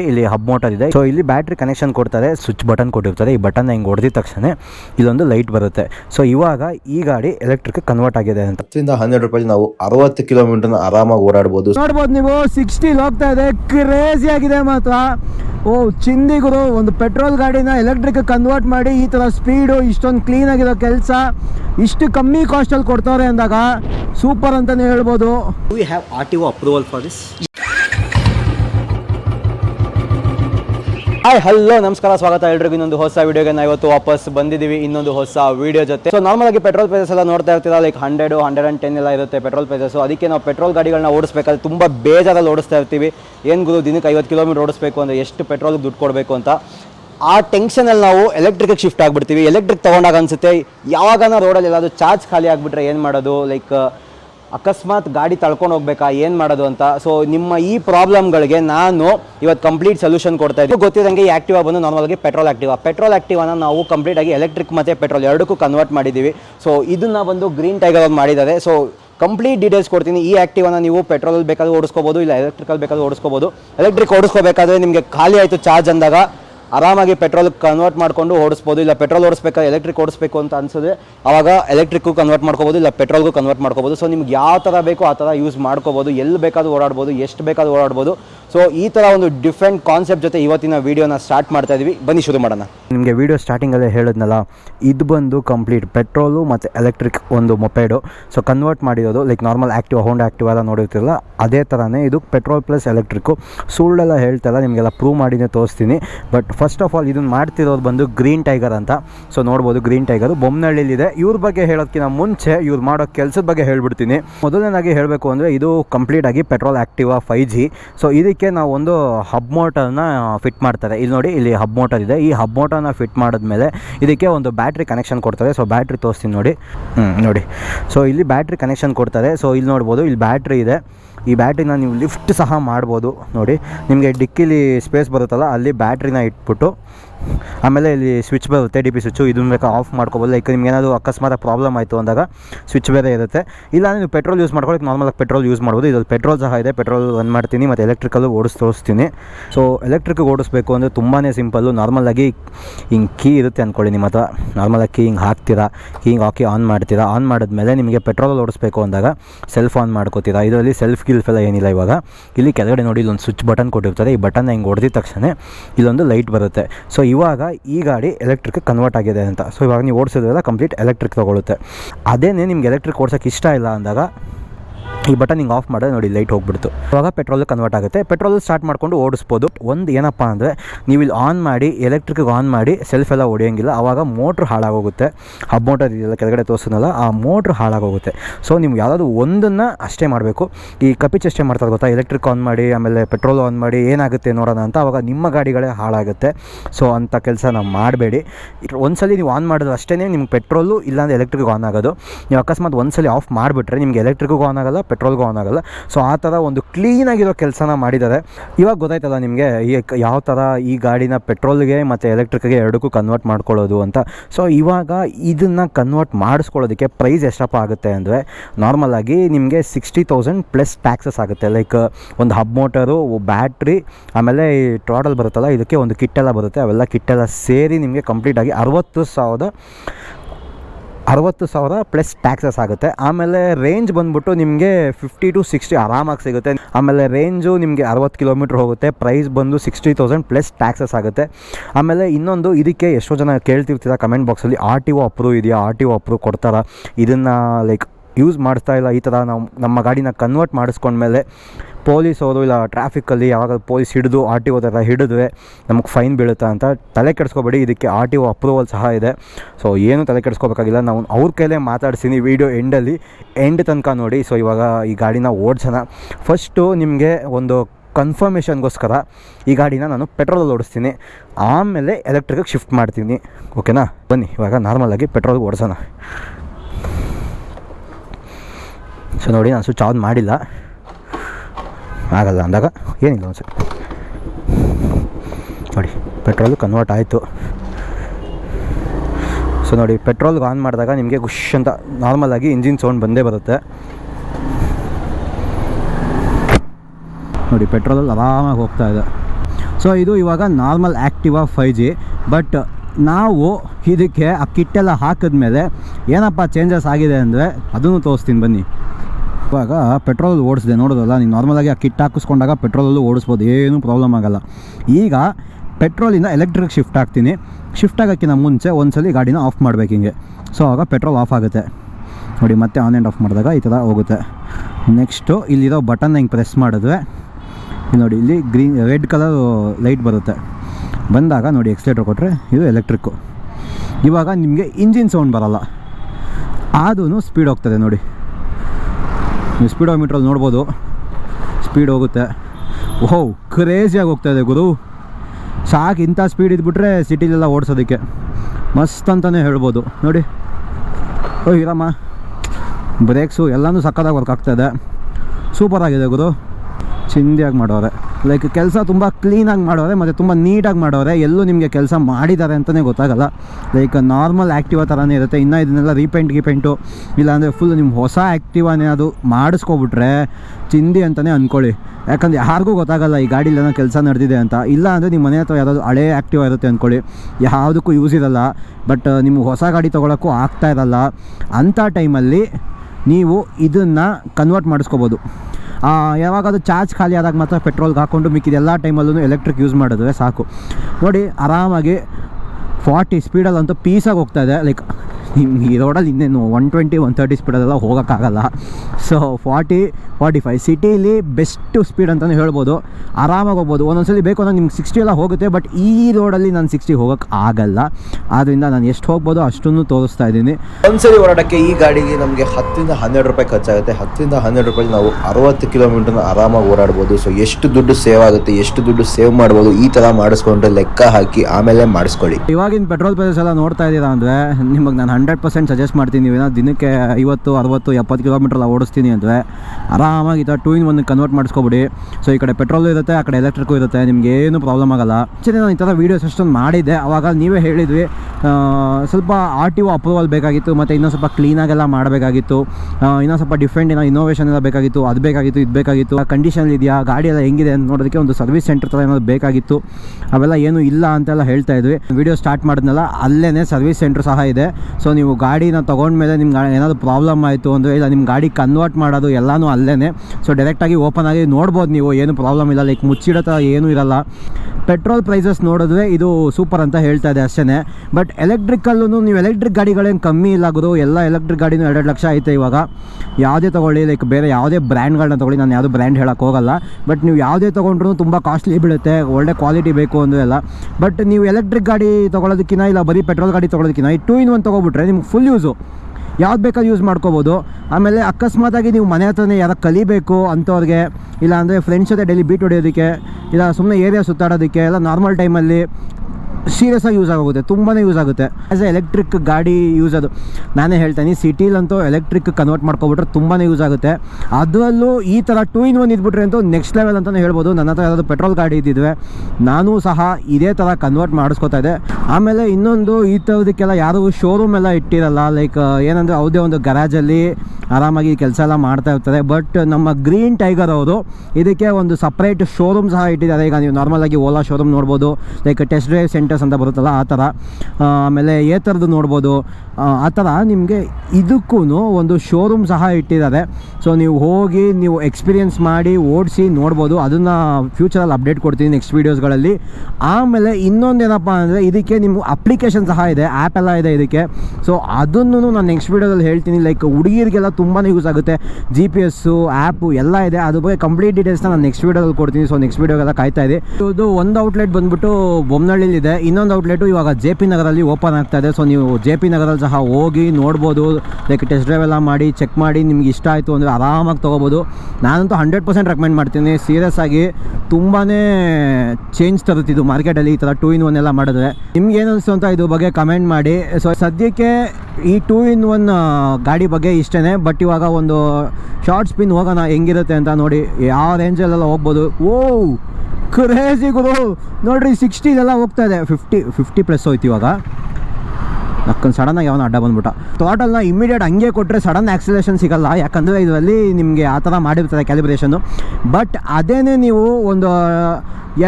ಇಲ್ಲಿ hub motor ಇದೆ. So ಇಲ್ಲಿ ಬ್ಯಾಟ್ರಿ ಕನೆಕ್ಷನ್ ಕೊಡ್ತಾರೆ ಸ್ವಿಚ್ ಬಟನ್ ಕೊಟ್ಟಿರ್ತಾರೆ ಈ ಬಟನ್ ಹೆಂಗೆ ಹೊಡೆದಿದ ತಕ್ಷಣ ಇಲ್ಲೊಂದು ಲೈಟ್ ಬರುತ್ತೆ. ಸೊ ಇವಾಗ ಈ ಗಾಡಿ ಎಲೆಕ್ಟ್ರಿಕ್ ಕನ್ವರ್ಟ್ ಆಗಿದೆ ಅಂತ. ಹತ್ತರಿಂದ ಹನ್ನೆರಡು ರೂಪಾಯಿ ನಾವು ಅರವತ್ತು ಕಿಲೋಮೀಟರ್ ಆರಾಮಾಗಿ ಓಡಾಡಬಹುದು ನೋಡ್ಬೋದು ನೀವು ಸಿಕ್ಸ್ಟಿ ಹೋಗ್ತಾ ಇದೆ. ಕ್ರೇಜಿ ಆಗಿದೆ ಮಾತ್ರ. ಓ ಚಿಂದಿಗುರು ಒಂದು ಪೆಟ್ರೋಲ್ ಗಾಡಿನ ಎಲೆಕ್ಟ್ರಿಕ್ ಕನ್ವರ್ಟ್ ಮಾಡಿ ಈ ಥರ ಸ್ಪೀಡು ಇಷ್ಟೊಂದು ಕ್ಲೀನ್ ಆಗಿರೋ ಕೆಲಸ ಇಷ್ಟು ಕಮ್ಮಿ ಕಾಸ್ಟಲ್ಲಿ ಕೊಡ್ತಾರೆ ಅಂದಾಗ ಸೂಪರ್ ಅಂತಾನೆ ಹೇಳ್ಬೋದು. We have RTO approval for this? Hi hello ನಮಸ್ಕಾರ, ಸ್ವಾಗತ ಎಲ್ರಿಗೂ. ಇನ್ನೊಂದು ಹೊಸ ವಿಡಿಯೋಗೆ ನಾವು ಇವತ್ತು ವಾಪಸ್ ಬಂದಿದ್ದೀವಿ. ಇನ್ನೊಂದು ಹೊಸ ವಿಡಿಯೋ ಜೊತೆ. ಸೊ ನಾರ್ಮಲ್ ಆಗಿ ಪೆಟ್ರೋಲ್ ಪ್ರೈಸಸ್ ಎಲ್ಲ ನೋಡ್ತಾ ಇರ್ತೀರಾ? Like hundred hundred and ten ಎಲ್ಲ ಇರುತ್ತೆ ಪೆಟ್ರೋಲ್ ಪ್ರೈಸಸ್ ಅದಕ್ಕೆ ನಾವು ಪೆಟ್ರೋಲ್ ಗಾಡಿಗಳನ್ನ ಓಡಿಸ್ಬೇಕಾದ್ರೆ ತುಂಬ ಬೇಜಾರಲ್ಲಿ ಓಡಿಸ್ತಾ ಇರ್ತೀವಿ. ಏನು ಗುರು, ದಿನಕ್ಕೆ ಐವತ್ತು ಕಿಲೋಮೀಟರ್ ಓಡಿಸ್ಬೇಕು ಅಂದರೆ ಎಷ್ಟು ಪೆಟ್ರೋಲ್ಗೆ ದುಡ್ಡು ಕೊಡಬೇಕು ಅಂತ. ಆ ಟೆನ್ಷನಲ್ಲಿ ನಾವು ಎಲೆಕ್ಟ್ರಿಕ್ಗೆ ಶಿಫ್ಟ್ ಆಗಿಬಿಡ್ತೀವಿ. ಎಲೆಕ್ಟ್ರಿಕ್ ತೊಗೊಂಡಾಗ ಅನಿಸುತ್ತೆ ಯಾವಾಗ ರೋಡಲ್ಲಿ ಎಲ್ಲಾದರೂ ಚಾರ್ಜ್ ಖಾಲಿ ಆಗಿಬಿಟ್ರೆ ಏನು ಮಾಡೋದು? ಲೈಕ್ ಅಕಸ್ಮಾತ್ ಗಾಡಿ ತಳ್ಕೊಂಡು ಹೋಗ್ಬೇಕಾ? ಏನು ಮಾಡೋದು ಅಂತ? ಸೊ ನಿಮ್ಮ ಈ ಪ್ರಾಬ್ಲಮ್ಗಳಿಗೆ ನಾನು ಇವತ್ತು ಕಂಪ್ಲೀಟ್ ಸೊಲ್ಯೂಷನ್ ಕೊಡ್ತಾ ಇದ್ದೀನಿ. ಗೊತ್ತಿದ್ದಂಗೆ ಆಗಿ ಬಂದು ನಾರ್ಮಲ್ಗೆ ಪೆಟ್ರೋಲ್ ಆಕ್ಟಿವಾ ಪೆಟ್ರೋಲ್ ಆಕ್ಟಿವಾನ ನಾವು ಕಂಪ್ಲೀಟ್ ಆಗಿ ಎಲೆಕ್ಟ್ರಿಕ್ ಮತ್ತು ಪೆಟ್ರೋಲ್ ಎರಡಕ್ಕೂ ಕನ್ವರ್ಟ್ ಮಾಡಿದ್ದೀವಿ. ಸೊ ಇದನ್ನ ಬಂದು ಗ್ರೀನ್ ಟೈಗರ್ ಅವ್ರು ಮಾಡಿದ್ದಾರೆ. ಸೊ ಕಂಪ್ಲೀಟ್ ಡೀಟೇಲ್ಸ್ ಕೊಡ್ತೀನಿ. ಈ ಆಕ್ಟಿವಾನ ನೀವು ಪೆಟ್ರೋಲ್ ಬೇಕಾದ್ರೆ ಓಡಿಸ್ಕೋಬೋದು, ಇಲ್ಲ ಎಲೆಕ್ಟ್ರಿಕಲ್ ಬೇಕಾದ್ರೆ ಓಡಿಸ್ಕೋಬೋದು. ಎಲೆಕ್ಟ್ರಿಕ್ ಓಡಿಸ್ಕೋಬೇಕಾದ್ರೆ ನಿಮಗೆ ಖಾಲಿ ಆಯಿತು ಚಾರ್ಜ್ ಅಂದಾಗ ಆರಾಮಾಗಿ ಪೆಟ್ರೋಲ್ ಕನ್ವರ್ಟ್ ಮಾಡ್ಕೊಂಡು ಓಡಿಸ್ಬೋದು, ಇಲ್ಲ ಪೆಟ್ರೋಲ್ ಓಡಿಸ್ಬೇಕಾ ಎಲೆಕ್ಟ್ರಿಕ್ ಓಡಿಸ್ಬೇಕು ಅಂತ ಅನ್ಸಿದ್ರೆ ಅವಾಗ ಎಲೆಕ್ಟ್ರಿಕ್ಕು ಕನ್ವರ್ಟ್ ಮಾಡ್ಕೋಬೋದು, ಇಲ್ಲ ಪೆಟ್ರೋಲ್ಗೂ ಕನ್ವರ್ಟ್ ಮಾಡ್ಕೋಬೋದು. ಸೊ ನಿಮ್ಗೆ ಯಾವ ಥರ ಬೇಕೋ ಆ ಥರ ಯೂಸ್ ಮಾಡ್ಕೋಬೋದು. ಎಲ್ಲಿ ಬೇಕಾದ್ರೂ ಓಡಾಡ್ಬೋದು, ಎಷ್ಟು ಬೇಕಾದ್ರೂ ಓಡಾಡ್ಬೋದು. ಸೊ ಈ ಥರ ಒಂದು ಡಿಫ್ರೆಂಟ್ ಕಾನ್ಸೆಪ್ಟ್ ಜೊತೆ ಇವತ್ತಿನ ವೀಡಿಯೋನ ಸ್ಟಾರ್ಟ್ ಮಾಡ್ತಾ ಇದೀವಿ. ಬನ್ನಿ ಶುರು ಮಾಡೋಣ. ನಿಮಗೆ ವೀಡಿಯೋ ಸ್ಟಾರ್ಟಿಂಗಲ್ಲೇ ಹೇಳಿದ್ನಲ್ಲ, ಇದು ಬಂದು ಕಂಪ್ಲೀಟ್ ಪೆಟ್ರೋಲು ಮತ್ತು ಎಲೆಕ್ಟ್ರಿಕ್ ಒಂದು ಮೊಪೆಡು ಸೊ ಕನ್ವರ್ಟ್ ಮಾಡಿರೋದು like normal active Honda active ಎಲ್ಲ ನೋಡಿರ್ತಿರಲ್ಲ, ಅದೇ ಥರನೇ ಇದು ಪೆಟ್ರೋಲ್ ಪ್ಲಸ್ ಎಲೆಕ್ಟ್ರಿಕ್ಕು ಸುಳ್ಳೆಲ್ಲ ಹೇಳ್ತಲ್ಲ ನಿಮಗೆಲ್ಲ ಪ್ರೂವ್ ಮಾಡಿನೇ ತೋರಿಸ್ತೀನಿ. ಬಟ್ ಫಸ್ಟ್ ಆಫ್ ಆಲ್ ಇದನ್ನು ಮಾಡ್ತಿರೋದು ಬಂದು ಗ್ರೀನ್ ಟೈಗರ್ ಅಂತ. ಸೊ ನೋಡ್ಬೋದು ಗ್ರೀನ್ ಟೈಗರು ಬೊಮ್ಮನಹಳ್ಳಿಲಿದೆ ಇವ್ರ ಬಗ್ಗೆ ಹೇಳೋದಕ್ಕಿಂತ ಮುಂಚೆ ಇವ್ರು ಮಾಡೋ ಕೆಲಸದ ಬಗ್ಗೆ ಹೇಳ್ಬಿಡ್ತೀನಿ. ಮೊದಲನೇದಾಗಿ ಹೇಳಬೇಕು ಅಂದರೆ ಇದು ಕಂಪ್ಲೀಟ್ ಆಗಿ petrol Activa five G so ಇದಕ್ಕೆ ನಾವು ಒಂದು ಹಬ್ ಮೋಟರ್ನ ಫಿಟ್ ಮಾಡ್ತಾರೆ. ಇಲ್ಲಿ ನೋಡಿ, ಇಲ್ಲಿ ಹಬ್ ಮೋಟರ್ ಇದೆ. ಈ ಹಬ್ ಮೋಟರ್ನ ಫಿಟ್ ಮಾಡಿದ್ಮೇಲೆ ಇದಕ್ಕೆ ಒಂದು ಬ್ಯಾಟ್ರಿ ಕನೆಕ್ಷನ್ ಕೊಡ್ತಾರೆ. ಸೊ ಬ್ಯಾಟ್ರಿ ತೋರಿಸ್ತೀನಿ ನೋಡಿ. ಹ್ಞೂ ನೋಡಿ. ಸೊ ಇಲ್ಲಿ ಬ್ಯಾಟ್ರಿ ಕನೆಕ್ಷನ್ ಕೊಡ್ತಾರೆ. ಸೊ ಇಲ್ಲಿ ನೋಡ್ಬೋದು, ಇಲ್ಲಿ ಬ್ಯಾಟ್ರಿ ಇದೆ. ಈ ಬ್ಯಾಟ್ರಿನ ನೀವು ಲಿಫ್ಟ್ ಸಹ ಮಾಡ್ಬೋದು. ನೋಡಿ, ನಿಮಗೆ ಡಿಕ್ಕಿಲಿ ಸ್ಪೇಸ್ ಬರುತ್ತಲ್ಲ, ಅಲ್ಲಿ ಬ್ಯಾಟ್ರಿನ ಇಟ್ಬಿಟ್ಟು ಆಮೇಲೆ ಇಲ್ಲಿ ಸ್ವಿಚ್ ಬರುತ್ತೆ ಡಿ ಪಿ ಸ್ವಿಚ್ಚು ಇದನ್ನ ಬೇಕಾ ಆಫ್ ಮಾಡ್ಕೋಬೋದು. ಲೈಕ್ ನಿಮ್ಗೆ ಏನಾದರೂ ಅಕಸ್ಮಾತ್ ಪ್ರಾಬ್ಲಮ್ ಆಯಿತು ಅಂದಾಗ ಸ್ವಿಚ್ ಬೇರೆ ಇರುತ್ತೆ. ಇಲ್ಲ ನೀವು ಪೆಟ್ರೋಲ್ ಯೂಸ್ ಮಾಡ್ಕೊಳ್ಳೋಕೆ ನಾರ್ಮಲಾಗಿ ಪೆಟ್ರೋಲ್ ಯೂಸ್ ಮಾಡ್ಬೋದು. ಇದರಲ್ಲಿ ಪೆಟ್ರೋಲ್ ಸಹ ಇದೆ. ಪೆಟ್ರೋಲ್ ರನ್ ಮಾಡ್ತೀನಿ ಮತ್ತು ಎಲೆಕ್ಟ್ರಿಕಲ್ಲು ಓಡಿಸ್ ತೋರಿಸ್ತೀನಿ. ಸೊ ಎಲೆಕ್ಟ್ರಿಕ್ ಓಡಿಸ್ಬೇಕು ಅಂದರೆ ತುಂಬಾ ಸಿಂಪಲ್ಲು ನಾರ್ಮಲಾಗಿ ಹಿಂಗೆ ಕೀ ಇರುತ್ತೆ ಅಂದ್ಕೊಳ್ಳಿ ನಿಮ್ಮ ಹತ್ರ. ನಾರ್ಮಲಾಗಿ ಕೀ ಹಿಂಗೆ ಹಾಕ್ತೀರಾ? ಹಿಂಗೆ ಹಾಕಿ ಆನ್ ಮಾಡ್ತೀರಾ? ಆನ್ ಮಾಡಿದ್ಮೇಲೆ ನಿಮಗೆ ಪೆಟ್ರೋಲ್ ಓಡಿಸ್ಬೇಕು ಅಂದಾಗ ಸೆಲ್ಫ್ ಆನ್ ಮಾಡ್ಕೋತೀರಾ? ಇದರಲ್ಲಿ ಸೆಲ್ಫ್ ಗಿಲ್ಫ್ ಎಲ್ಲ ಏನಿಲ್ಲ ಇವಾಗ. ಇಲ್ಲಿ ಕೆಳಗಡೆ ನೋಡಿ ಇಲ್ಲೊಂದು ಸ್ವಿಚ್ ಬಟನ್ ಕೊಟ್ಟಿರ್ತಾರೆ. ಈ ಬಟನ್ ಹಿಂಗೆ ಹೊಡೆದಿದ ತಕ್ಷಣ ಇಲ್ಲೊಂದು ಲೈಟ್ ಬರುತ್ತೆ. ಸೊ ಇವಾಗ ಈ ಗಾಡಿ ಎಲೆಕ್ಟ್ರಿಕ್ ಕನ್ವರ್ಟ್ ಆಗಿದೆ ಅಂತ. ಸೊ ಇವಾಗ ನೀವು ಓಡಿಸೋದ್ರೆಲ್ಲ ಕಂಪ್ಲೀಟ್ ಎಲೆಕ್ಟ್ರಿಕ್ ತೊಗೊಳುತ್ತೆ. ಅದೇನೇ ನಿಮ್ಗೆ ಎಲೆಕ್ಟ್ರಿಕ್ ಓಡ್ಸೋಕ್ಕೆ ಇಷ್ಟ ಇಲ್ಲ ಅಂದಾಗ ಈ ಬಟನ್ ಹಿಂಗೆ ಆಫ್ ಮಾಡಿದ್ರೆ ನೋಡಿ ಲೈಟ್ ಹೋಗ್ಬಿಡ್ತು. ಇವಾಗ ಪೆಟ್ರೋಲ್ ಕನ್ವರ್ಟ್ ಆಗುತ್ತೆ. ಪೆಟ್ರೋಲ್ ಸ್ಟಾರ್ಟ್ ಮಾಡ್ಕೊಂಡು ಓಡಿಸ್ಬೋದು. ಒಂದು ಏನಪ್ಪ ಅಂದರೆ ನೀವು ಇಲ್ಲಿ ಆನ್ ಮಾಡಿ ಎಲೆಕ್ಟ್ರಿಕ್ ಆನ್ ಮಾಡಿ ಸೆಲ್ಫ್ ಎಲ್ಲ ಹೊಡೆಯೋಂಗಿಲ್ಲ. ಆವಾಗ ಮೋಟ್ರ್ ಹಾಳಾಗೋಗುತ್ತೆ. ಹಬ್ ಮೋಟರ್ ಇದೆಯಲ್ಲ ಕೆಳಗಡೆ ತೋರಿಸೋದಲ್ಲ ಆ ಮೋಟ್ರ್ ಹಾಳಾಗೋಗುತ್ತೆ. ಸೊ ನೀವು ಯಾವುದಾದ್ರು ಒಂದನ್ನು ಅಷ್ಟೇ ಮಾಡಬೇಕು. ಈ ಕಪಿಚ್ ಅಷ್ಟೇ ಮಾಡ್ತಾರೆ ಗೊತ್ತಾ? ಎಲೆಕ್ಟ್ರಿಕ್ ಆನ್ ಮಾಡಿ, ಆಮೇಲೆ ಪೆಟ್ರೋಲ್ ಆನ್ ಮಾಡಿ, ಏನಾಗುತ್ತೆ ನೋಡೋಣ ಅಂತ ಆವಾಗ ನಿಮ್ಮ ಗಾಡಿಗಳೇ ಹಾಳಾಗುತ್ತೆ. ಸೊ ಅಂಥ ಕೆಲಸ ನಾವು ಮಾಡಬೇಡಿ. ಒಂದ್ಸಲಿ ನೀವು ಆನ್ ಮಾಡಿದ್ರೆ ಅಷ್ಟೇ ನಿಮ್ಗೆ ಪೆಟ್ರೋಲು ಇಲ್ಲಾಂದರೆ ಎಲೆಕ್ಟ್ರಿಕ್ ಆನ್ ಆಗೋದು. ನೀವು ಅಕಸ್ಮಾತ್ ಒಂದ್ಸಲಿ ಆಫ್ ಮಾಡಿಬಿಟ್ರೆ ನಿಮ್ಗೆ ಎಲೆಕ್ಟ್ರಿಕ್ಗೂ ಆನ್ ಆಗಲ್ಲ. ಪೆಟ್ರೋಲ್ಗೂ ಆನ್ ಆಗಲ್ಲ. ಸೊ ಆ ಥರ ಒಂದು ಕ್ಲೀನಾಗಿರೋ ಕೆಲಸನ ಮಾಡಿದ್ದಾರೆ. ಇವಾಗ ಗೊತ್ತಾಯ್ತಲ್ಲ ನಿಮಗೆ, ಈ ಯಾವ ಥರ ಈ ಗಾಡಿನ ಪೆಟ್ರೋಲ್ಗೆ ಮತ್ತು ಎಲೆಕ್ಟ್ರಿಕ್ಗೆ ಎರಡಕ್ಕೂ ಕನ್ವರ್ಟ್ ಮಾಡ್ಕೊಳ್ಳೋದು ಅಂತ. ಸೊ ಇವಾಗ ಇದನ್ನು ಕನ್ವರ್ಟ್ ಮಾಡಿಸ್ಕೊಳ್ಳೋದಕ್ಕೆ ಪ್ರೈಸ್ ಎಷ್ಟಪ್ಪ ಆಗುತ್ತೆ ಅಂದರೆ ನಾರ್ಮಲಾಗಿ ನಿಮಗೆ ಸಿಕ್ಸ್ಟಿ ತೌಸಂಡ್ ಪ್ಲಸ್ ಟ್ಯಾಕ್ಸಸ್ ಆಗುತ್ತೆ. ಲೈಕ್ ಒಂದು ಹಬ್ ಮೋಟರು ಬ್ಯಾಟ್ರಿ ಆಮೇಲೆ ಈ ಟ್ರಾಡಲ್ ಬರುತ್ತಲ್ಲ, ಇದಕ್ಕೆ ಒಂದು ಕಿಟ್ಟೆಲ್ಲ ಬರುತ್ತೆ. ಅವೆಲ್ಲ ಕಿಟ್ಟೆಲ್ಲ ಸೇರಿ ನಿಮಗೆ ಕಂಪ್ಲೀಟಾಗಿ ಅರವತ್ತು ಸಾವಿರದ ಅರವತ್ತು ಸಾವಿರ ಪ್ಲಸ್ ಟ್ಯಾಕ್ಸಸ್ ಆಗುತ್ತೆ. ಆಮೇಲೆ ರೇಂಜ್ ಬಂದ್ಬಿಟ್ಟು ನಿಮಗೆ ಫಿಫ್ಟಿ ಟು ಸಿಕ್ಸ್ಟಿ ಆರಾಮಾಗಿ ಸಿಗುತ್ತೆ. ಆಮೇಲೆ ರೇಂಜು ನಿಮಗೆ ಅರವತ್ತು ಕಿಲೋಮೀಟ್ರ್ ಹೋಗುತ್ತೆ. ಪ್ರೈಸ್ ಬಂದು ಸಿಕ್ಸ್ಟಿ ತೌಸಂಡ್ ಪ್ಲಸ್ ಟ್ಯಾಕ್ಸಸ್ ಆಗುತ್ತೆ. ಆಮೇಲೆ ಇನ್ನೊಂದು ಇದಕ್ಕೆ ಎಷ್ಟೋ ಜನ ಕೇಳ್ತಿರ್ತೀರ ಕಮೆಂಟ್ ಬಾಕ್ಸಲ್ಲಿ ಆರ್ ಟಿ ಒ ಅಪ್ರೂವ್ ಇದೆಯಾ? ಆರ್ ಟಿ ಒ ಅಪ್ರೂವ್ ಕೊಡ್ತಾರ? ಇದನ್ನು ಲೈಕ್ ಯೂಸ್ ಮಾಡ್ತಾ ಇಲ್ಲ, ಈ ಥರ ನಾವು ನಮ್ಮ ಗಾಡಿನ ಕನ್ವರ್ಟ್ ಮಾಡಿಸ್ಕೊಂಡ್ಮೇಲೆ ಪೊಲೀಸವರು ಇಲ್ಲ ಟ್ರಾಫಿಕಲ್ಲಿ ಯಾವಾಗ ಪೊಲೀಸ್ ಹಿಡಿದು ಆರ್ ಟಿ ಒ ಥರ ಹಿಡಿದ್ರೆ ನಮಗೆ ಫೈನ್ ಬೀಳುತ್ತಾ ಅಂತ ತಲೆ ಕೆಡಿಸ್ಕೋಬೇಡಿ. ಇದಕ್ಕೆ ಆರ್ ಟಿ ಓ ಅಪ್ರೂವಲ್ ಸಹ ಇದೆ. ಸೊ ಏನು ತಲೆ ಕೆಡಿಸ್ಕೋಬೇಕಾಗಿಲ್ಲ. ನಾವು ಅವ್ರ ಕೈಲೇ ಮಾತಾಡ್ತೀನಿ ವೀಡಿಯೋ ಎಂಡಲ್ಲಿ ಎಂಡ್ ತನಕ ನೋಡಿ. ಸೊ ಇವಾಗ ಈ ಗಾಡಿನ ಓಡಿಸೋಣ. ಫಸ್ಟು ನಿಮಗೆ ಒಂದು ಕನ್ಫರ್ಮೇಷನ್ಗೋಸ್ಕರ ಈ ಗಾಡಿನ ನಾನು ಪೆಟ್ರೋಲಲ್ಲಿ ಓಡಿಸ್ತೀನಿ. ಆಮೇಲೆ ಎಲೆಕ್ಟ್ರಿಕ್ಗೆ ಶಿಫ್ಟ್ ಮಾಡ್ತೀನಿ. ಓಕೆನಾ ಬನ್ನಿ. ಇವಾಗ ನಾರ್ಮಲಾಗಿ ಪೆಟ್ರೋಲ್ಗೆ ಓಡಿಸೋಣ. ಸೊ ನೋಡಿ, ನಾನು ಸ್ವಿಚ್ ಆನ್ ಮಾಡಿಲ್ಲ. ಆಗಲ್ಲ ಅಂದಾಗ ಏನಿಲ್ಲ ಒಂದು ನೋಡಿ, ಪೆಟ್ರೋಲು ಕನ್ವರ್ಟ್ ಆಯಿತು. ಸೊ ನೋಡಿ ಪೆಟ್ರೋಲ್ಗೆ ಆನ್ ಮಾಡಿದಾಗ ನಿಮಗೆ ಖುಷ್ ಅಂತ ನಾರ್ಮಲಾಗಿ ಇಂಜಿನ್ ಸೌಂಡ್ ಬಂದೇ ಬರುತ್ತೆ. ನೋಡಿ, ಪೆಟ್ರೋಲಲ್ಲಿ ಆರಾಮಾಗಿ ಹೋಗ್ತಾ ಇದೆ. ಸೊ ಇದು ಇವಾಗ normal Activa five G but ನಾವು ಇದಕ್ಕೆ ಆ ಕಿಟ್ಟೆಲ್ಲ ಹಾಕಿದ್ಮೇಲೆ ಏನಪ್ಪ ಚೇಂಜಸ್ ಆಗಿದೆ ಅಂದರೆ ಅದನ್ನು ತೋರಿಸ್ತೀನಿ ಬನ್ನಿ. ಇವಾಗ ಪೆಟ್ರೋಲ್ ಓಡಿಸಿದೆ. ನೋಡೋದಲ್ಲ ನೀವು ನಾರ್ಮಲಾಗಿ ಆ ಕಿಟ್ ಹಾಕಿಸ್ಕೊಂಡಾಗ ಪೆಟ್ರೋಲಲ್ಲೂ ಓಡಿಸ್ಬೋದು. ಏನೂ ಪ್ರಾಬ್ಲಮ್ ಆಗಲ್ಲ. ಈಗ ಪೆಟ್ರೋಲಿಂದ ಎಲೆಕ್ಟ್ರಿಕ್ ಶಿಫ್ಟ್ ಆಗ್ತೀನಿ ಶಿಫ್ಟ್ ಆಗೋಕ್ಕಿಂತ ಮುಂಚೆ ಒಂದ್ಸಲಿ ಗಾಡಿನ ಆಫ್ ಮಾಡಬೇಕು ಹಿಂಗೆ. ಸೊ ಆಗ ಪೆಟ್ರೋಲ್ ಆಫ್ ಆಗುತ್ತೆ. ನೋಡಿ, ಮತ್ತೆ ಆನ್ ಆ್ಯಂಡ್ ಆಫ್ ಮಾಡಿದಾಗ ಈ ಥರ ಹೋಗುತ್ತೆ. ನೆಕ್ಸ್ಟು ಇಲ್ಲಿರೋ ಬಟನ್ ಹಿಂಗೆ ಪ್ರೆಸ್ ಮಾಡಿದ್ರೆ ನೋಡಿ, ಇಲ್ಲಿ ಗ್ರೀನ್ ರೆಡ್ ಕಲರ್ ಲೈಟ್ ಬರುತ್ತೆ. ಬಂದಾಗ ನೋಡಿ ಎಕ್ಸ್ಲೇಟರ್ ಕೊಟ್ಟರೆ ಇದು ಎಲೆಕ್ಟ್ರಿಕ್ಕು ಇವಾಗ ನಿಮಗೆ ಇಂಜಿನ್ ಸೌಂಡ್ ಬರಲ್ಲ. ಆದೂ ಸ್ಪೀಡ್ ಹೋಗ್ತದೆ ನೋಡಿ. ನೀವು ಸ್ಪೀಡೋಮೀಟ್ರಲ್ಲಿ ನೋಡ್ಬೋದು. ಸ್ಪೀಡ್ ಹೋಗುತ್ತೆ. ಓಹ್ ಕ್ರೇಜಿಯಾಗಿ ಇದೆ ಗುರು. ಸಾಕು ಇಂಥ ಸ್ಪೀಡ್ ಇದ್ಬಿಟ್ರೆ ಸಿಟಿಲೆಲ್ಲ ಓಡಿಸೋದಕ್ಕೆ. ಮಸ್ತ್ ಅಂತಲೇ ಹೇಳ್ಬೋದು. ನೋಡಿ. ಓ ಇರಮ್ಮ ಬ್ರೇಕ್ಸು ಎಲ್ಲನೂ ಸಕ್ಕತ್ತಾಗಿ ವರ್ಕ್ ಆಗ್ತಾಯಿದೆ ಸೂಪರಾಗಿದೆ ಗುರು. ಚಿಂದಿಯಾಗಿ ಮಾಡೋರೆ. ಲೈಕ್ ಕೆಲಸ ತುಂಬ ಕ್ಲೀನಾಗಿ ಮಾಡೋರೆ, ಮತ್ತು ತುಂಬ ನೀಟಾಗಿ ಮಾಡೋರೆ. ಎಲ್ಲೂ ನಿಮಗೆ ಕೆಲಸ ಮಾಡಿದ್ದಾರೆ ಅಂತಲೇ ಗೊತ್ತಾಗಲ್ಲ. ಲೈಕ್ ನಾರ್ಮಲ್ ಆ್ಯಕ್ಟಿವಾ ಥರನೇ ಇರುತ್ತೆ. ಇನ್ನು ಇದನ್ನೆಲ್ಲ ರೀಪೇಂಟ್ ಗೀಪೇಂಟು ಇಲ್ಲಾಂದರೆ ಫುಲ್ ನಿಮ್ಮ ಹೊಸ ಆ್ಯಕ್ಟಿವಾನೇ ಅದು ಮಾಡಿಸ್ಕೊಬಿಟ್ರೆ ಚಿಂದಿ ಅಂತಲೇ ಅಂದ್ಕೊಳ್ಳಿ ಯಾಕಂದರೆ ಯಾರಿಗೂ ಗೊತ್ತಾಗಲ್ಲ ಈ ಗಾಡಿಲಿ ಏನೋ ಕೆಲಸ ನಡೆದಿದೆ ಅಂತ. ಇಲ್ಲ ಅಂದರೆ ನಿಮ್ಮ ಮನೆ ಹತ್ರ ಯಾವುದಾದ್ರು ಹಳೆ ಆ್ಯಕ್ಟಿವ್ ಇರುತ್ತೆ ಅಂದ್ಕೊಳ್ಳಿ ಯಾವುದಕ್ಕೂ ಯೂಸ್ ಇರಲ್ಲ. ಬಟ್ ನಿಮ್ಗೆ ಹೊಸ ಗಾಡಿ ತೊಗೊಳಕ್ಕೂ ಆಗ್ತಾ ಇರಲ್ಲ. ಅಂಥ ಟೈಮಲ್ಲಿ ನೀವು ಇದನ್ನು ಕನ್ವರ್ಟ್ ಮಾಡಿಸ್ಕೋಬೋದು. ಯಾವಾಗ ಅದು ಚಾರ್ಜ್ ಖಾಲಿ ಆದಾಗ ಮಾತ್ರ ಪೆಟ್ರೋಲ್ಗೆ ಹಾಕ್ಕೊಂಡು ಮಿಕ್ಕಿದ ಎಲ್ಲ ಟೈಮಲ್ಲೂ ಎಲೆಕ್ಟ್ರಿಕ್ ಯೂಸ್ ಮಾಡಿದ್ರೆ ಸಾಕು. ನೋಡಿ, ಆರಾಮಾಗಿ ಫಾರ್ಟಿ ಸ್ಪೀಡಲ್ಲಂತೂ ಪೀಸಾಗಿ ಹೋಗ್ತಾ ಇದೆ. ಲೈಕ್ ಈ ರೋಡಲ್ಲಿ ಇನ್ನೇನು ಒನ್ ಟ್ವೆಂಟಿ ಒನ್ ತರ್ಟಿ ಸ್ಪೀಡಲ್ಲೆಲ್ಲ ಹೋಗೋಕ್ಕಾಗಲ್ಲ. ಸೊ ಫಾರ್ಟಿ ಫಾರ್ಟಿ ಫೈವ್ ಸಿಟಿಲಿ ಬೆಸ್ಟ್ ಸ್ಪೀಡ್ ಅಂತಲೇ ಹೇಳ್ಬೋದು. ಆರಾಮಾಗಿ ಹೋಗ್ಬೋದು. ಒಂದೊಂದ್ಸಲಿ ಬೇಕು ಅಂದರೆ ನಿಮ್ಗೆ ಸಿಕ್ಸ್ಟಿ ಎಲ್ಲ ಹೋಗುತ್ತೆ ಬಟ್ ಈ ರೋಡಲ್ಲಿ ನಾನು ಸಿಕ್ಸ್ಟಿ ಹೋಗೋಕ್ಕೆ ಆಗಲ್ಲ. ಆದ್ದರಿಂದ ನಾನು ಎಷ್ಟು ಹೋಗ್ಬೋದು ಅಷ್ಟನ್ನು ತೋರಿಸ್ತಾ ಇದ್ದೀನಿ. ಒಂದ್ಸರಿ ಹೊರಡಕ್ಕೆ ಈ ಗಾಡಿಗೆ ನಮಗೆ ಹತ್ತರಿಂದ ಹನ್ನೆರಡು ರೂಪಾಯಿ ಖರ್ಚಾಗುತ್ತೆ. ಹತ್ತರಿಂದ ಹನ್ನೆರಡು ರೂಪಾಯಿ ನಾವು ಅರವತ್ತು ಕಿಲೋಮೀಟರ್ನ ಆರಾಮಾಗಿ ಓಡಾಡ್ಬೋದು. ಸೊ ಎಷ್ಟು ದುಡ್ಡು ಸೇವ್ ಆಗುತ್ತೆ ಎಷ್ಟು ದುಡ್ಡು ಸೇವ್ ಮಾಡ್ಬೋದು ಈ ಥರ ಮಾಡಿಸ್ಕೊಂಡ್ರೆ ಲೆಕ್ಕ ಹಾಕಿ ಆಮೇಲೆ ಮಾಡಿಸ್ಕೊಳ್ಳಿ. ಇವಾಗಿನ ಪೆಟ್ರೋಲ್ ಪ್ರೈಸಸ್ ಎಲ್ಲ ನೋಡ್ತಾ ಇದ್ದೀರಾ ಅಂದರೆ ನಿಮಗೆ ನಾನು ಹಂಡ್ರೆಡ್ ಪರ್ಸೆಂಟ್ ಸಜೆಸ್ಟ್ ಮಾಡ್ತೀನಿ ನೀವು ಏನೋ ದಿನಕ್ಕೆ ಐವತ್ತು, ಅರವತ್ತು, ಎಪ್ಪತ್ತು ಕಿಲೋಮೀಟರ್ ಎಲ್ಲ ಓಡಿಸ್ತೀನಿ ಅಂದರೆ ಆರಾಮಾಗಿ ಥರ ಟೂ ಇನ್ ಒಂದು ಕನ್ವರ್ಟ್ ಮಾಡಿಸ್ಕೊಬಿಡಿ. ಸೊ ಈ ಕಡೆ ಪೆಟ್ರೋಲು ಇರುತ್ತೆ, ಆ ಕಡೆ ಎಲೆಕ್ಟ್ರಿಕ್ಕು ಇರುತ್ತೆ, ನಿಮಗೆ ಏನು ಪ್ರಾಬ್ಲಮ್ ಆಗಲ್ಲ. ನಾನು ಈ ಥರ ವೀಡಿಯೋಸ್ ಅಷ್ಟೊಂದು ಮಾಡಿದ್ದೆ, ಅವಾಗ ನೀವೇ ಹೇಳಿದ್ವಿ. ಸ್ವಲ್ಪ ಆರ್ ಟಿ ಒ ಅಪ್ರೂವಲ್ ಬೇಕಾಗಿತ್ತು, ಮತ್ತು ಇನ್ನೊಂದು ಸ್ವಲ್ಪ ಕ್ಲೀನಾಗೆಲ್ಲ ಮಾಡಬೇಕಾಗಿತ್ತು. ಇನ್ನೊಂದು ಸ್ವಲ್ಪ ಡಿಫ್ರೆಂಟ್ ಏನೋ ಇನೋವೇಷನ್ ಎಲ್ಲ ಬೇಕಾಗಿತ್ತು, ಅದು ಬೇಕಾಗಿತ್ತು, ಇದು ಬೇಕಾಗಿತ್ತು. ಆ ಕಂಡೀಷನ್ ಇದೆಯಾ, ಗಾಡಿ ಎಲ್ಲ ಹೆಂಗಿದೆ ಅಂತ ನೋಡೋದಕ್ಕೆ ಒಂದು ಸರ್ವಿಸ್ ಸೆಂಟರ್ ಥರ ಏನಾದ್ರು ಬೇಕಾಗಿತ್ತು. ಅವೆಲ್ಲ ಏನು ಇಲ್ಲ ಅಂತೆಲ್ಲ ಹೇಳ್ತಾ ಇದ್ವಿ. ವಿಡಿಯೋ ಸ್ಟಾರ್ಟ್ ಮಾಡಿದ್ನಲ್ಲ ಅಲ್ಲೇ ಸರ್ವಿಸ್ ಸೆಂಟ್ರ್ ಸಹ ಇದೆ. ಸೊ ನೀವು ಗಾಡಿನ ತೊಗೊಂಡ್ಮೇಲೆ ನಿಮ್ಗೆ ಏನಾದರೂ ಪ್ರಾಬ್ಲಮ್ ಆಯಿತು ಅಂದರೆ, ಇಲ್ಲ ನಿಮ್ಮ ಗಾಡಿ ಕನ್ವರ್ಟ್ ಮಾಡೋದು ಎಲ್ಲನೂ ಅಲ್ಲೇ ಸೊ ಡೈರೆಕ್ಟಾಗಿ ಓಪನ್ ಆಗಿ ನೋಡ್ಬೋದು ನೀವು, ಏನು ಪ್ರಾಬ್ಲಮ್ ಇಲ್ಲ ಲೈಕ್ ಮುಚ್ಚಿಡೋ ಥರ ಏನೂ ಇರಲ್ಲ. ಪೆಟ್ರೋಲ್ ಪ್ರೈಸಸ್ ನೋಡಿದ್ರೆ ಇದು ಸೂಪರ್ ಅಂತ ಹೇಳ್ತಾ ಇದೆ ಅಷ್ಟೇ ಬಟ್ ಎಲೆಕ್ಟ್ರಿಕಲ್ಲೂ ನೀವು ಎಲೆಕ್ಟ್ರಿಕ್ ಗಾಡಿಗಳೇನು ಕಮ್ಮಿ ಇಲ್ಲ ಗುರು. ಎಲ್ಲ ಎಲೆಕ್ಟ್ರಿಕ್ ಗಾಡಿನೂ ಎರಡು ಲಕ್ಷ ಐತೆ ಇವಾಗ. ಯಾವುದೇ ತೊಗೊಳ್ಳಿ ಲೈಕ್ ಬೇರೆ ಯಾವುದೇ ಬ್ರ್ಯಾಂಡ್ಗಳನ್ನ ತೊಗೊಳ್ಳಿ, ನಾನು ಯಾವುದು ಬ್ರ್ಯಾಂಡ್ ಹೇಳೋಕ್ಕೆ ಹೋಗಲ್ಲ. ಬಟ್ ನೀವು ಯಾವುದೇ ತೊಗೊಂಡ್ರೂ ತುಂಬ ಕಾಸ್ಟ್ಲಿ ಬೀಳುತ್ತೆ. ಒಳ್ಳೆ ಕ್ವಾಲಿಟಿ ಬೇಕು ಅಂದರೆ ಎಲ್ಲ. ಬಟ್ ನೀವು ಎಲೆಕ್ಟ್ರಿಕ್ ಗಾಡಿ ತೊಗೊಳೋದಕ್ಕಿಂತ ಇಲ್ಲ, ಬರೀ ಪೆಟ್ರೋಲ್ ಗಾಡಿ ತೊಗೊಳೋದಕ್ಕಿಂತ ಈ ಟೂ ಇನ್ ಒನ್ ತೊಗೊಬಿಟ್ರೆ ನಿಮ್ಗೆ ಫುಲ್ ಯೂಸು ಯಾವ್ದು ಬೇಕಾದ್ರೂ ಯೂಸ್ ಮಾಡ್ಕೋಬೋದು. ಆಮೇಲೆ ಅಕಸ್ಮಾತಾಗಿ ನೀವು ಮನೆ ಹತ್ರನೇ ಯಾರ ಕಲಿಬೇಕು ಅಂಥವ್ರಿಗೆ ಇಲ್ಲ ಅಂದರೆ ಫ್ರೆಂಡ್ಸ್ ಜೊತೆ ಡೈಲಿ ಬೀಟ್ ಹೊಡೆಯೋದಕ್ಕೆ, ಇಲ್ಲ ಸುಮ್ಮನೆ ಏರಿಯಾ ಸುತ್ತಾಡೋದಕ್ಕೆ, ಎಲ್ಲ ನಾರ್ಮಲ್ ಟೈಮಲ್ಲಿ ಸೀರಿಯಸ್ ಆಗಿ ಯೂಸ್ ಆಗೋಗುತ್ತೆ ತುಂಬಾ ಯೂಸ್ ಆಗುತ್ತೆ. ಆ್ಯಸ್ ಎ ಎಲೆಕ್ಟ್ರಿಕ್ ಗಾಡಿ ಯೂಸ್ ಅದು. ನಾನೇ ಹೇಳ್ತೀನಿ ಸಿಟಿಲಂತೂ ಎಲೆಕ್ಟ್ರಿಕ್ ಕನ್ವರ್ಟ್ ಮಾಡ್ಕೊಬಿಟ್ರೆ ತುಂಬಾ ಯೂಸ್ ಆಗುತ್ತೆ. ಅದರಲ್ಲೂ ಈ ಥರ ಟೂ ಇನ್ ಒನ್ ಇದ್ಬಿಟ್ರೆ ಅಂತೂ ನೆಕ್ಸ್ಟ್ ಲೆವೆಲ್ ಅಂತಲೇ ಹೇಳ್ಬೋದು. ನನ್ನ ಹತ್ರ ಯಾವುದು ಪೆಟ್ರೋಲ್ ಗಾಡಿ ಇದ್ದಿದ್ವೆ. ನಾನು ಸಹ ಇದೇ ಥರ ಕನ್ವರ್ಟ್ ಮಾಡಿಸ್ಕೊತಾ ಇದೆ ಆಮೇಲೆ ಇನ್ನೊಂದು ಈ ಥರದಕ್ಕೆಲ್ಲ ಯಾರು ಶೋರೂಮ್ ಎಲ್ಲ ಇಟ್ಟಿರಲ್ಲ ಲೈಕ್ ಏನಂದರೆ ಯಾವುದೇ ಒಂದು ಗರಾಜಲ್ಲಿ ಆರಾಮಾಗಿ ಕೆಲಸ ಎಲ್ಲ ಮಾಡ್ತಾ ಇರ್ತಾರೆ ಬಟ್ ನಮ್ಮ ಗ್ರೀನ್ ಟೈಗರ್ ಅವರು ಇದಕ್ಕೆ ಒಂದು ಸಪ್ರೇಟ್ ಶೋರೂಮ್ ಸಹ ಇಟ್ಟಿದ್ದಾರೆ. ಈಗ ನೀವು ನಾರ್ಮಲಾಗಿ ಓಲಾ ಶೋರೂಮ್ ನೋಡ್ಬೋದು ಲೈಕ್ ಟೆಸ್ಟ್ ಡ್ರೈವ್ ಸೆಂಟರ್ಸ್ ಅಂತ ಬರುತ್ತಲ್ಲ ಆ ಥರ. ಆಮೇಲೆ ಏ ಥರದ್ದು ನೋಡ್ಬೋದು. ಆ ಥರ ನಿಮಗೆ ಇದಕ್ಕೂ ಒಂದು ಶೋರೂಮ್ ಸಹ ಇಟ್ಟಿದ್ದಾರೆ. ಸೊ ನೀವು ಹೋಗಿ, ನೀವು ಎಕ್ಸ್ಪೀರಿಯನ್ಸ್ ಮಾಡಿ, ಓಡಿಸಿ ನೋಡ್ಬೋದು. ಅದನ್ನು ಫ್ಯೂಚರಲ್ಲಿ ಅಪ್ಡೇಟ್ ಕೊಡ್ತೀನಿ ನೆಕ್ಸ್ಟ್ ವೀಡಿಯೋಸ್ಗಳಲ್ಲಿ ಆಮೇಲೆ ಇನ್ನೊಂದೇನಪ್ಪ ಅಂದರೆ ಇದಕ್ಕೆ ನಿಮ್ಮ ಅಪ್ಲಿಕೇಶನ್ ಸಹ ಇದೆ. ಆ್ಯಪ್ ಎಲ್ಲ ಇದೆ ಇದಕ್ಕೆ. ಸೊ ಅದನ್ನು ನಾನು ನೆಕ್ಸ್ಟ್ ವೀಡಿಯೋದಲ್ಲಿ ಹೇಳ್ತೀನಿ. ಲೈಕ್ ಹುಡುಗಿರಿಗೆಲ್ಲ ತುಂಬಾ ಯೂಸ್ ಆಗುತ್ತೆ. ಜಿ ಪಿ ಎಸ್ಸು ಆ್ಯಪು ಎಲ್ಲ ಇದೆ. ಅದ್ರ ಬಗ್ಗೆ ಕಂಪ್ಲೀಟ್ ಡೀಟೇಲ್ಸ್ನ ನಾನು ನೆಕ್ಸ್ಟ್ ವೀಡಿಯೋದಲ್ಲಿ ಕೊಡ್ತೀನಿ. ಸೊ ನೆಕ್ಸ್ಟ್ ವೀಡಿಯೋಗೆಲ್ಲ ಕಾಯ್ತಾ ಇದೆ ಇದು ಒಂದು ಔಟ್ಲೆಟ್ ಬಂದ್ಬಿಟ್ಟು ಬೊಮ್ಮನಹಳ್ಳಿಲಿದೆ ಇನ್ನೊಂದು ಔಟ್ಲೆಟು ಇವಾಗ ಜೆ ಪಿ ನಗರಲ್ಲಿ ಓಪನ್ ಆಗ್ತಾ ಇದೆ. ಸೊ ನೀವು ಜೆ ಪಿ ನಗರಲ್ಲಿ ಸಹ ಹೋಗಿ ನೋಡ್ಬೋದು. ಲೈಕ್ ಟೆಸ್ಟ್ ಡ್ರೈವ್ ಎಲ್ಲ ಮಾಡಿ ಚೆಕ್ ಮಾಡಿ, ನಿಮ್ಗೆ ಇಷ್ಟ ಆಯಿತು ಅಂದರೆ ಆರಾಮಾಗಿ ತೊಗೋಬೋದು. ನಾನಂತೂ ಹಂಡ್ರೆಡ್ ಪರ್ಸೆಂಟ್ ರೆಕಮೆಂಡ್ ಮಾಡ್ತೀನಿ. ಸೀರಿಯಸ್ ಆಗಿ ತುಂಬಾ ಚೇಂಜ್ ತರುತ್ತಿದ್ದು ಮಾರ್ಕೆಟಲ್ಲಿ ಈ ಥರ ಟೂ ಇನ್ ಒನ್ ಎಲ್ಲ ಮಾಡಿದ್ರೆ. ನಿಮ್ಗೆ ಏನು ಅನಿಸ್ತು ಅಂತ ಇದು ಬಗ್ಗೆ ಕಮೆಂಟ್ ಮಾಡಿ. ಸೊ ಸದ್ಯಕ್ಕೆ ಈ ಟೂ ಇನ್ ಒನ್ ಗಾಡಿ ಬಗ್ಗೆ ಇಷ್ಟೇ ಬಟ್ ಇವಾಗ ಒಂದು ಶಾರ್ಟ್ ಸ್ಪಿನ್ ಹೋಗೋಣ ಹೆಂಗಿರುತ್ತೆ ಅಂತ ನೋಡಿ, ಯಾವ ರೇಂಜಲ್ಲೆಲ್ಲ ಹೋಗ್ಬೋದು. ಓ ಕ್ರೇಜಿ ಗುರು! ನೋಡ್ರಿ ಸಿಕ್ಸ್ಟಿದೆಲ್ಲ ಹೋಗ್ತಾ ಇದೆ. ಫಿಫ್ಟಿ ಫಿಫ್ಟಿ ಪ್ಲಸ್ ಹೋಯ್ತು ಇವಾಗ. ನಕ್ಕನ್ ಸಡನ್ನಾಗಿ ಅವನು ಅಡ್ಡ ಬಂದ್ಬಿಟ್ಟ. ಟೋಟಲ್ನ ಇಮಿಡಿಯೇಟ್ ಹಂಗೆ ಕೊಟ್ಟರೆ ಸಡನ್ ಆಕ್ಸಿಲೇಷನ್ ಸಿಗಲ್ಲ. ಯಾಕಂದರೆ ಇದರಲ್ಲಿ ನಿಮಗೆ ಆ ಥರ ಮಾಡಿರ್ತಾರೆ ಕ್ಯಾಲಿಬ್ರೇಷನ್ನು ಬಟ್ ಅದೇನೇ ನೀವು ಒಂದು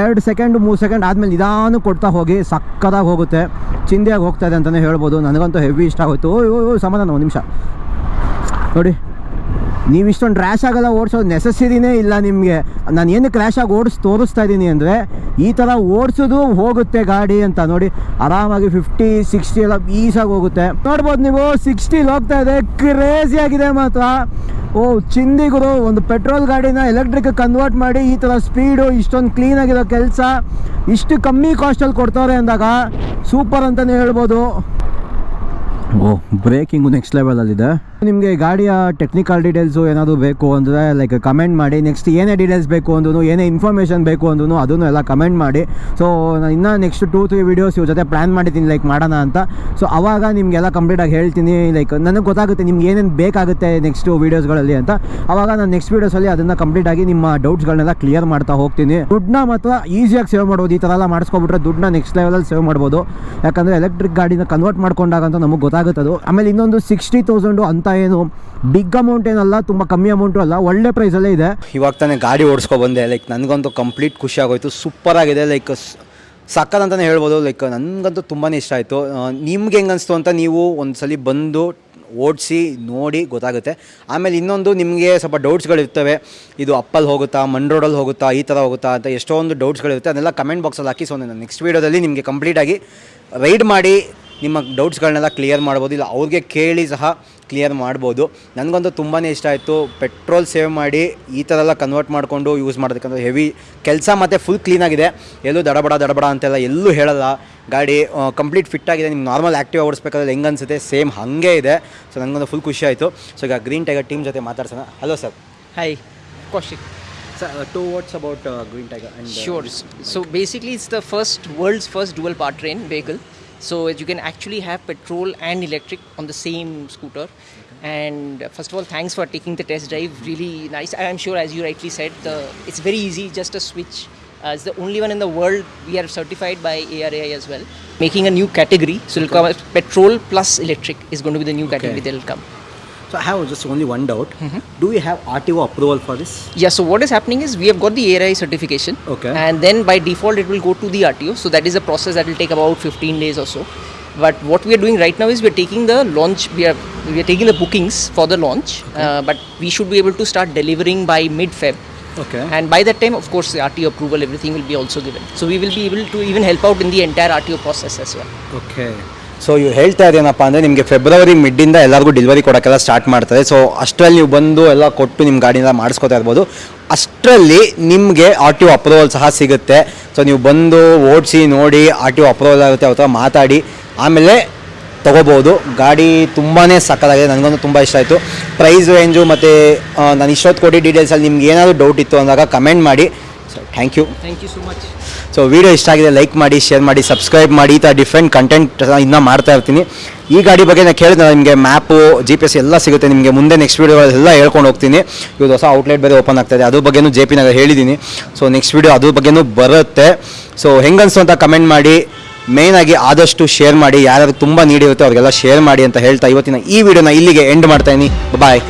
ಎರಡು ಸೆಕೆಂಡ್ ಮೂರು ಸೆಕೆಂಡ್ ಆದಮೇಲೆ ನಿಧಾನ ಕೊಡ್ತಾ ಹೋಗಿ ಸಕ್ಕದಾಗಿ ಹೋಗುತ್ತೆ. ಚಿಂದಿಯಾಗಿ ಹೋಗ್ತಾ ಇದೆ ಅಂತಲೇ ಹೇಳ್ಬೋದು. ನನಗಂತೂ ಹೆವಿ ಇಷ್ಟ ಓ ಸಮಾಧಾನ, ಒಂದು ನಿಮಿಷ. ನೋಡಿ. ನೀವು ಇಷ್ಟೊಂದು ರ್ಯಾಶ್ ಆಗೋಲ್ಲ, ಓಡಿಸೋದು ನೆಸೆಸರಿನೇ ಇಲ್ಲ ನಿಮಗೆ. ನಾನು ಏನು ಕ್ರ್ಯಾಶ್ ಆಗಿ ಓಡಿಸಿ, ತೋರಿಸ್ತಾ ಇದ್ದೀನಿ ಅಂದರೆ, ಈ ಥರ ಓಡಿಸೋದು ಹೋಗುತ್ತೆ ಗಾಡಿ ಅಂತ. ನೋಡಿ, ಆರಾಮಾಗಿ ಫಿಫ್ಟಿ ಸಿಕ್ಸ್ಟಿ ಎಲ್ಲ ಈಸಾಗಿ ಹೋಗುತ್ತೆ. ನೋಡ್ಬೋದು ನೀವು ಸಿಕ್ಸ್ಟಿಲಿ ಹೋಗ್ತಾ ಇದೆ ಕ್ರೇಜಿ ಆಗಿದೆ ಮಾತ್ರ. ಓ ಚಿಂದಿಗುರು ಒಂದು ಪೆಟ್ರೋಲ್ ಗಾಡಿನ ಎಲೆಕ್ಟ್ರಿಕ್ ಕನ್ವರ್ಟ್ ಮಾಡಿ ಈ ಥರ ಸ್ಪೀಡು ಇಷ್ಟೊಂದು ಕ್ಲೀನಾಗಿರೋ ಕೆಲಸ, ಇಷ್ಟು ಕಮ್ಮಿ ಕಾಸ್ಟಲ್ಲಿ ಕೊಡ್ತಾರೆ ಅಂದಾಗ ಸೂಪರ್ ಅಂತಲೇ ಹೇಳ್ಬೋದು. ಓ ಬ್ರೇಕಿಂಗು ನೆಕ್ಸ್ಟ್ ಲೆವೆಲಲ್ಲಿದೆ ನಿಮಗೆ ಗಾಡಿಯ ಟೆಕ್ನಿಕಲ್ ಡೀಟೇಲ್ಸು ಏನಾದರೂ ಬೇಕು ಅಂದರೆ ಲೈಕ್ ಕಮೆಂಟ್ ಮಾಡಿ ನೆಕ್ಸ್ಟ್ ಏನೇ ಡೀಟೇಲ್ಸ್ ಬೇಕು ಅಂದ್ರೂ ಏನೇ ಇನ್ಫಾರ್ಮೇಷನ್ ಬೇಕು ಅಂದ್ರೂ ಅದನ್ನು ಎಲ್ಲ ಕಮೆಂಟ್ ಮಾಡಿ. ಸೊ ನಾನು ಇನ್ನೂ ನೆಕ್ಸ್ಟ್ ಟೂ ತ್ರೀ ವೀಡಿಯೋಸ್ ಇವ್ರ ಜೊತೆ ಪ್ಲ್ಯಾನ್ ಮಾಡಿದ್ದೀನಿ ಲೈಕ್ ಮಾಡೋಣ ಅಂತ. ಸೊ ಅವಾಗ ನಿಮಗೆಲ್ಲ ಕಂಪ್ಲೀಟಾಗಿ ಹೇಳ್ತೀನಿ ಲೈಕ್ ನನಗೆ ಗೊತ್ತಾಗುತ್ತೆ ನಿಮ್ಗೆ ಏನೇನು ಬೇಕಾಗುತ್ತೆ ನೆಕ್ಸ್ಟು ವೀಡಿಯೋಸ್ಗಳಲ್ಲಿ ಅಂತ. ಅವಾಗ ನಾನು ನೆಕ್ಸ್ಟ್ ವೀಡಿಯೋಸಲ್ಲಿ ಅದನ್ನು ಕಂಪ್ಲೀಟಾಗಿ ನಿಮ್ಮ ಡೌಟ್ಸ್ಗಳನ್ನೆಲ್ಲ ಕ್ಲಿಯರ್ ಮಾಡ್ತಾ ಹೋಗ್ತೀನಿ. ದುಡ್ಡನ್ನ ಮಾತ್ರ ಈಸಿಯಾಗಿ ಸೇವ್ ಮಾಡ್ಬೋದು, ಈ ಥರ ಎಲ್ಲ ಮಾಡಿಸ್ಕೊಬಿಟ್ರೆ ದುಡ್ಡನ್ನ ನೆಕ್ಸ್ಟ್ ಲೆವೆಲಲ್ಲಿ ಸೇವ್ ಮಾಡ್ಬೋದು. ಯಾಕಂದರೆ ಎಲೆಕ್ಟ್ರಿಕ್ ಗಾಡಿನ ಕನ್ವರ್ಟ್ ಮಾಡ್ಕೊಂಡಾಗ ಅಂತ ನಮಗೆ ಗೊತ್ತಾಗುತ್ತೆ ಅದು ಆಮೇಲೆ ಇನ್ನೊಂದು ಸಿಕ್ಸ್ಟಿ ತೌಸಂಡು ಅಂತ ಏನು? ಬಿಗ್ ಅಮೌಂಟ್ ಏನಲ್ಲ, ತುಂಬ ಕಮ್ಮಿ ಅಮೌಂಟು ಅಲ್ಲ, ಒಳ್ಳೆ ಪ್ರೈಸಲ್ಲೇ ಇದೆ. ಇವಾಗ ತಾನೇ ಗಾಡಿ ಓಡಿಸ್ಕೊ ಬಂದೆ ಲೈಕ್ ನನಗಂತೂ ಕಂಪ್ಲೀಟ್ ಖುಷಿ ಆಗೋಯ್ತು ಸೂಪರ್ ಆಗಿದೆ ಲೈಕ್ ಅಂತಲೇ ಹೇಳ್ಬೋದು ಲೈಕ್ ನನಗಂತೂ ತುಂಬಾ ಇಷ್ಟ ಆಯಿತು. ನಿಮ್ಗೆ ಹೆಂಗೆ ಅನಿಸ್ತು ಅಂತ ನೀವು ಒಂದು ಸಲ ಬಂದು ಓಡಿಸಿ ನೋಡಿ ಗೊತ್ತಾಗುತ್ತೆ. ಆಮೇಲೆ ಇನ್ನೊಂದು ನಿಮಗೆ ಸ್ವಲ್ಪ ಡೌಟ್ಸ್ಗಳಿರ್ತವೆ ಇದು ಅಪ್ಪಲ್ಲಿ ಹೋಗುತ್ತಾ ಮಣ್ ರೋಡಲ್ಲಿ ಹೋಗುತ್ತಾ, ಈ ಥರ ಹೋಗುತ್ತಾ ಅಂತ ಎಷ್ಟೊಂದು ಡೌಟ್ಸ್ಗಳಿರುತ್ತೆ ಅದೆಲ್ಲ ಕಮೆಂಟ್ ಬಾಕ್ಸಲ್ಲಿ ಹಾಕಿ. ಸೊ ನಾನು ನೆಕ್ಸ್ಟ್ ವೀಡಿಯೋದಲ್ಲಿ ನಿಮಗೆ ಕಂಪ್ಲೀಟಾಗಿ ರೈಡ್ ಮಾಡಿ ನಿಮ್ಮ ಡೌಟ್ಸ್ಗಳನ್ನೆಲ್ಲ ಕ್ಲಿಯರ್ ಮಾಡ್ಬೋದು ಇಲ್ಲ ಅವ್ರಿಗೆ ಕೇಳಿ ಸಹ ಕ್ಲಿಯರ್ ಮಾಡ್ಬೋದು. ನನಗಂತೂ ತುಂಬಾ ಇಷ್ಟ ಆಯಿತು. ಪೆಟ್ರೋಲ್ ಸೇವ್ ಮಾಡಿ ಈ ಥರ ಎಲ್ಲ ಕನ್ವರ್ಟ್ ಮಾಡಿಕೊಂಡು ಯೂಸ್ ಮಾಡೋದಕ್ಕಂದ್ರೆ ಹೆವಿ ಕೆಲಸ ಮತ್ತು ಫುಲ್ ಕ್ಲೀನಾಗಿದೆ ಎಲ್ಲೂ ದಡಬಡ ದಡಬಡ ಅಂತೆಲ್ಲ ಎಲ್ಲೂ ಹೇಳಲ್ಲ. ಗಾಡಿ ಕಂಪ್ಲೀಟ್ ಫಿಟ್ ಆಗಿದೆ. ನಿಮ್ಗೆ ನಾರ್ಮಲ್ ಆ್ಯಕ್ಟಿವ್ ಓಡಿಸ್ಬೇಕಾದ್ರೆ ಹೆಂಗೆ ಅನಿಸುತ್ತೆ? ಸೇಮ್ ಹಾಗೆ ಇದೆ. ಸೊ ನನಗೊಂದು ಫುಲ್ ಖುಷಿ ಆಯಿತು. ಸೊ ಈಗ ಗ್ರೀನ್ ಟೈಗರ್ ಟೀಮ್ ಜೊತೆ ಮಾತಾಡ್ಸೋಣ. Hello sir hi Kaushik sir two words about Green Tiger and Sure. So basically, it's the first world's first dual powertrain vehicle. So you can actually have petrol and electric on the same scooter. And uh, first of all, thanks for taking the test drive. Really nice. I'm sure, as you rightly said, the it's very easy. Just a switch. Uh, it's the only one in the world we are certified by ARAI as well. Making a new category. So it'll come petrol plus electric is going to be the new category that'll come. So I have just only one doubt. Do we have RTO approval for this? Yeah, so what is happening is we have got the ARI certification. Okay. And then by default it will go to the RTO. So that is a process that will take about 15 days or so. But what we are doing right now is we are taking the launch, we are, we are taking the bookings for the launch. Uh, but we should be able to start delivering by mid Feb. Okay. And by that time, of course, the RTO approval, everything will be also given. So we will be able to even help out in the entire RTO process as well. Okay. So ಇವ್ರು ಹೇಳ್ತಾ ಇದೇನಪ್ಪ ಅಂದರೆ ನಿಮಗೆ February ಮಿಡ್ಡಿಂದ ಎಲ್ಲರಿಗೂ delivery ಕೊಡೋಕ್ಕೆಲ್ಲ start ಮಾಡ್ತಾರೆ so ಅಷ್ಟರಲ್ಲಿ ನೀವು ಬಂದು ಎಲ್ಲ ಕೊಟ್ಟು ನಿಮ್ಮ ಗಾಡಿನ ಮಾಡಿಸ್ಕೊತಾ ಇರ್ಬೋದು. ಅಷ್ಟರಲ್ಲಿ ನಿಮಗೆ ಆರ್ ಟಿ ಅಪ್ರೂವಲ್ ಸಹ ಸಿಗುತ್ತೆ. ಸೊ ನೀವು ಬಂದು ಓಡಿಸಿ ನೋಡಿ ಆರ್ ಟಿ ಅಪ್ರೂವಲ್ ಆಗುತ್ತೆ, ಅವ್ರ ಮಾತಾಡಿ. ಆಮೇಲೆ ತೊಗೋಬೋದು. ಗಾಡಿ ತುಂಬಾ ಸಕ್ಕತ್ತಾಗಿದೆ. ನನಗಂತೂ ತುಂಬ ಇಷ್ಟ ಆಯಿತು. ಪ್ರೈಸ್ ರೇಂಜು ಮತ್ತು ನಾನು ಇಷ್ಟೊತ್ತು ಕೊಡಿ ಡೀಟೇಲ್ಸಲ್ಲಿ ನಿಮ್ಗೆ ಏನಾದರೂ ಡೌಟ್ ಇತ್ತು ಅಂದಾಗ ಕಮೆಂಟ್ ಮಾಡಿ. So thank you thank you so much. So video ಇಷ್ಟ ಆಗಿದೆ ಲೈಕ್ ಮಾಡಿ ಶೇರ್ ಮಾಡಿ ಸಬ್ಸ್ಕ್ರೈಬ್ ಮಾಡಿ, ಈ ಥರ ಡಿಫ್ರೆಂಟ್ ಕಂಟೆಂಟ್ ಇನ್ನೂ ಮಾಡ್ತಾ ಇರ್ತೀನಿ. ಈ ಗಾಡಿ ಬಗ್ಗೆ ನಾನು ಕೇಳಿದ್ರೆ ನಿಮಗೆ ಮ್ಯಾಪು ಜಿ ಪಿ ಎಸ್ ಎಲ್ಲ ಸಿಗುತ್ತೆ. ನಿಮಗೆ ಮುಂದೆ ನೆಕ್ಸ್ಟ್ ವೀಡಿಯೋಗಳೆಲ್ಲ ಹೇಳ್ಕೊಂಡು ಹೋಗ್ತೀನಿ. ಇವತ್ತು ಹೊಸ ಔಟ್ಲೆಟ್ ಬೇರೆ ಓಪನ್ ಆಗ್ತಾಯಿದೆ ಅದ್ರ ಬಗ್ಗೆನೂ ಜೆ ಪಿ ನಗರ್ ಹೇಳಿದ್ದೀನಿ ಸೊ ನೆಕ್ಸ್ಟ್ ವೀಡಿಯೋ ಅದ್ರ ಬಗ್ಗೆನೂ ಬರುತ್ತೆ. ಸೊ ಹೆಂಗನ್ಸು ಅಂತ ಕಮೆಂಟ್ ಮಾಡಿ. ಮೇನಾಗಿ ಆದಷ್ಟು ಶೇರ್ ಮಾಡಿ. ಯಾರ್ಯಾರು ತುಂಬ ನೀಡಿರುತ್ತೆ ಅವರಿಗೆಲ್ಲ ಶೇರ್ ಮಾಡಿ ಅಂತ ಹೇಳ್ತಾ ಇವತ್ತಿನ ಈ ವಿಡಿಯೋನ ಇಲ್ಲಿಗೆ ಎಂಡ್ ಮಾಡ್ತಾ ಇದ್ದೀನಿ ಬಾಯ್